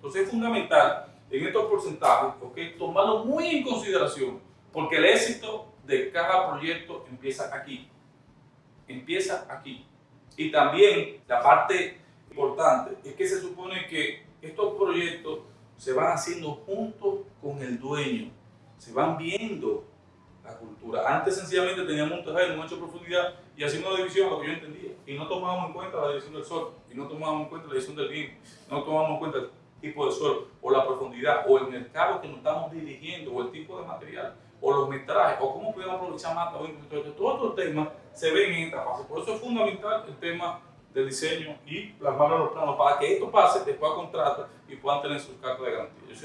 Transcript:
Entonces es fundamental en estos porcentajes okay, tomarlo muy en consideración, porque el éxito de cada proyecto empieza aquí. Empieza aquí. Y también la parte importante es que se supone que estos proyectos se van haciendo juntos con el dueño, se van viendo la cultura. Antes sencillamente teníamos un terreno, un hecho de profundidad y hacíamos una división lo que yo entendía. Y no tomábamos en cuenta la división del sol, y no tomábamos en cuenta la división del viento, no tomábamos en cuenta tipo de suelo, o la profundidad, o el mercado que nos estamos dirigiendo, o el tipo de material, o los metrajes, o cómo podemos aprovechar más Todos estos temas se ven en esta fase. Por eso es fundamental el tema del diseño y plasmarlo en los planos para que esto pase después a y puedan tener sus cartas de garantía.